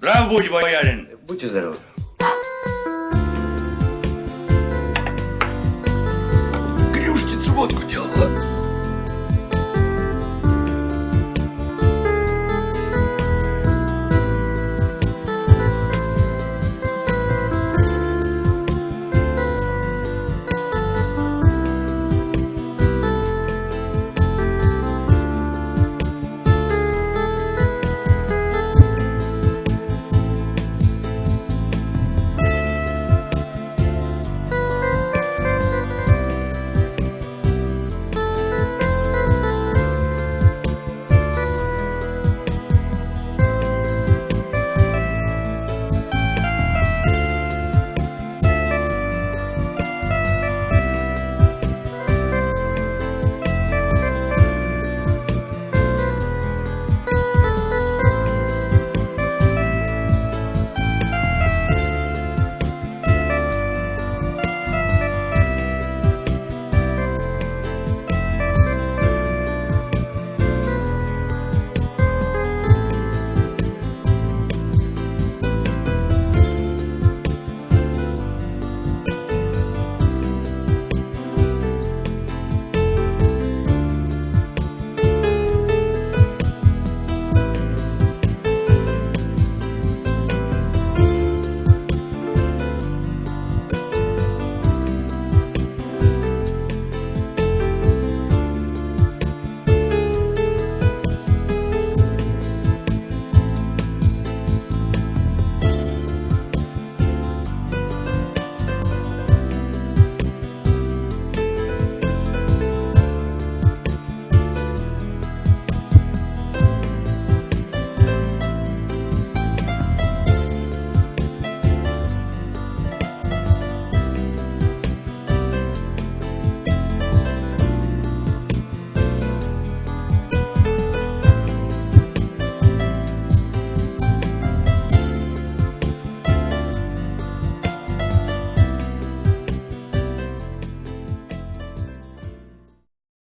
Здрав будь, боярин. Будьте здоровы. Клюшница водку делала.